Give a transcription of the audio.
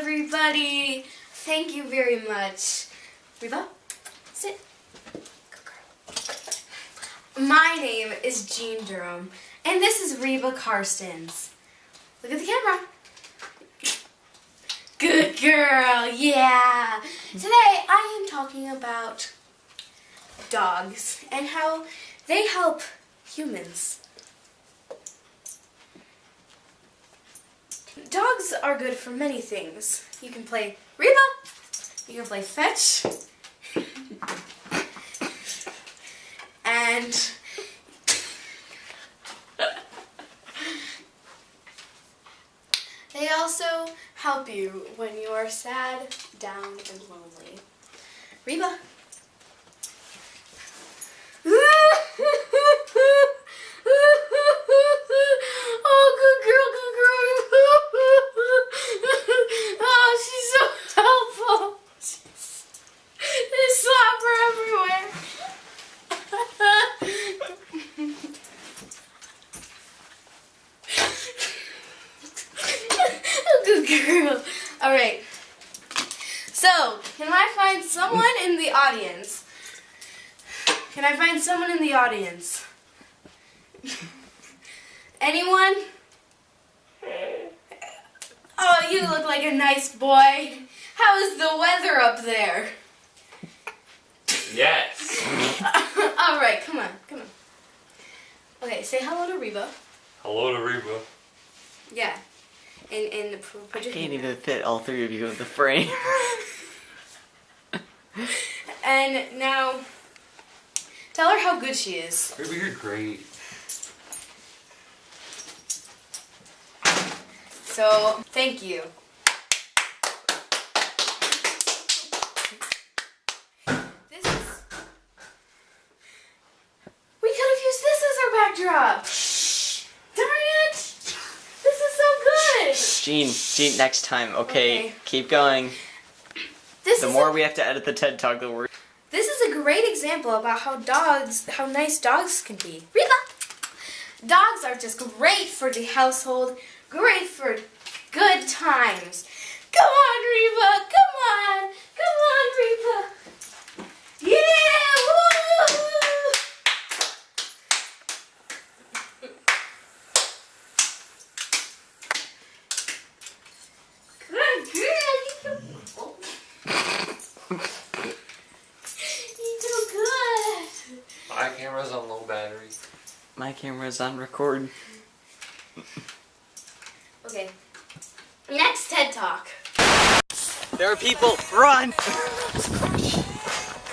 everybody. Thank you very much. Reba, sit. My name is Jean Durham, and this is Reba Karstens. Look at the camera. Good girl, yeah. Today I am talking about dogs and how they help humans. Dogs are good for many things. You can play Reba, you can play fetch, and they also help you when you are sad, down, and lonely. Reba. oh, good girl, good girl. oh, she's so helpful. She's, there's slapper everywhere. Good girl. All right. So, can I find someone in the audience? Can I find someone in the audience? Anyone? Oh, you look like a nice boy. How is the weather up there? Yes. All right, come on, come on. Okay, say hello to Reba. Hello to Reba. Yeah. And and I put your can't even fit all three of you in the frame. And now, tell her how good she is. Reba, you're great. So, thank you. This is. We could have used this as our backdrop. Darn it! This is so Gene, Gene, next time, okay? Okay. Keep going. This The more we have to edit the TED Talk, the worse. this is a great example about how dogs, how nice dogs can be. Reba. Dogs are just great for the household, great for good times. Come on, Reba! Come on! Come on, Reba! Yeah! Woo! Good girl! You do, you do good! My camera's on low battery. My camera's on record. Okay. Next TED Talk. There are people. Run!